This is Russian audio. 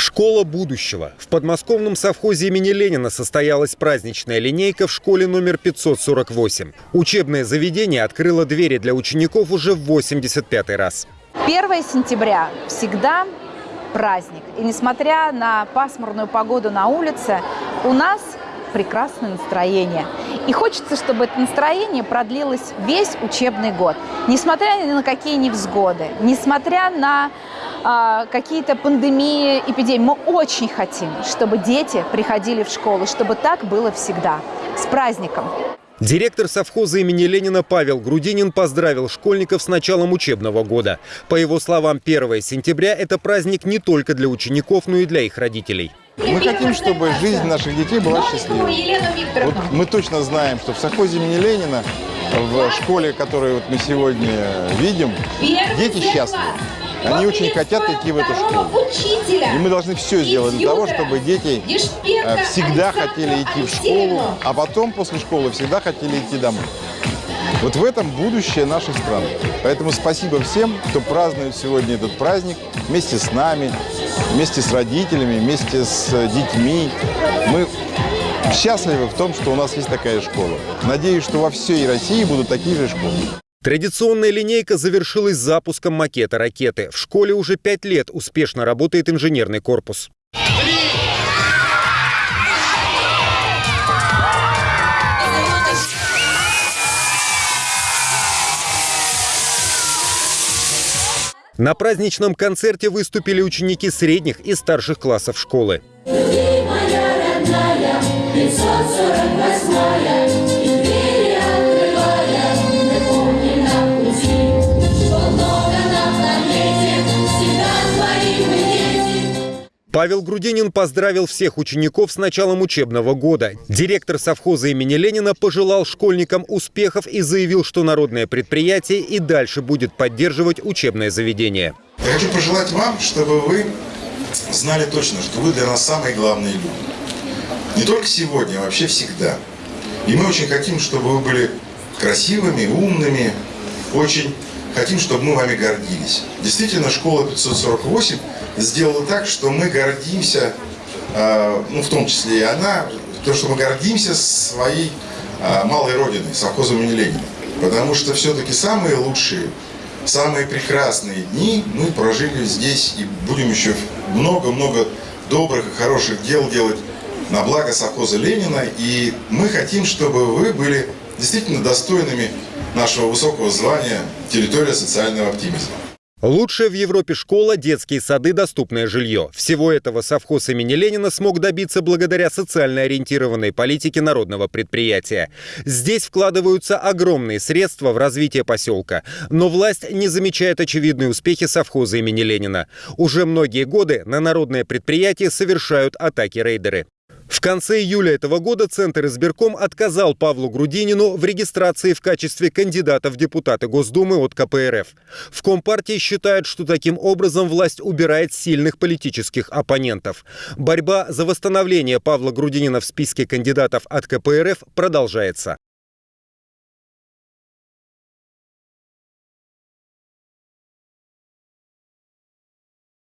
Школа будущего. В подмосковном совхозе имени Ленина состоялась праздничная линейка в школе номер 548. Учебное заведение открыло двери для учеников уже в 85 раз. 1 сентября всегда праздник. И несмотря на пасмурную погоду на улице, у нас прекрасное настроение. И хочется, чтобы это настроение продлилось весь учебный год. Несмотря ни на какие невзгоды, несмотря на какие-то пандемии, эпидемии, мы очень хотим, чтобы дети приходили в школу, чтобы так было всегда. С праздником! Директор совхоза имени Ленина Павел Грудинин поздравил школьников с началом учебного года. По его словам, 1 сентября – это праздник не только для учеников, но и для их родителей. Мы хотим, чтобы жизнь наших детей была счастливой. Вот мы точно знаем, что в совхозе имени Ленина, в школе, которую вот мы сегодня видим, дети счастливы. Они очень хотят идти в эту школу. И мы должны все сделать для того, чтобы дети э, всегда хотели идти в школу, а потом после школы всегда хотели идти домой. Вот в этом будущее нашей страны. Поэтому спасибо всем, кто празднует сегодня этот праздник вместе с нами, вместе с родителями, вместе с детьми. Мы счастливы в том, что у нас есть такая школа. Надеюсь, что во всей России будут такие же школы. Традиционная линейка завершилась запуском макета ракеты. В школе уже пять лет успешно работает инженерный корпус. На праздничном концерте выступили ученики средних и старших классов школы. Моя родная, 548 Павел Грудинин поздравил всех учеников с началом учебного года. Директор совхоза имени Ленина пожелал школьникам успехов и заявил, что народное предприятие и дальше будет поддерживать учебное заведение. Я хочу пожелать вам, чтобы вы знали точно, что вы для нас самые главные люди. Не только сегодня, а вообще всегда. И мы очень хотим, чтобы вы были красивыми, умными, очень хотим, чтобы мы вами гордились. Действительно, школа 548 сделала так, что мы гордимся, а, ну, в том числе и она, то, что мы гордимся своей а, малой родиной, совхозом имени Ленина. Потому что все-таки самые лучшие, самые прекрасные дни мы прожили здесь и будем еще много-много добрых и хороших дел делать на благо совхоза Ленина. И мы хотим, чтобы вы были действительно достойными нашего высокого звания «Территория социального оптимизма». Лучшая в Европе школа, детские сады, доступное жилье. Всего этого совхоз имени Ленина смог добиться благодаря социально ориентированной политике народного предприятия. Здесь вкладываются огромные средства в развитие поселка. Но власть не замечает очевидные успехи совхоза имени Ленина. Уже многие годы на народное предприятие совершают атаки рейдеры. В конце июля этого года Центр избирком отказал Павлу Грудинину в регистрации в качестве кандидата в депутаты Госдумы от КПРФ. В Компартии считают, что таким образом власть убирает сильных политических оппонентов. Борьба за восстановление Павла Грудинина в списке кандидатов от КПРФ продолжается.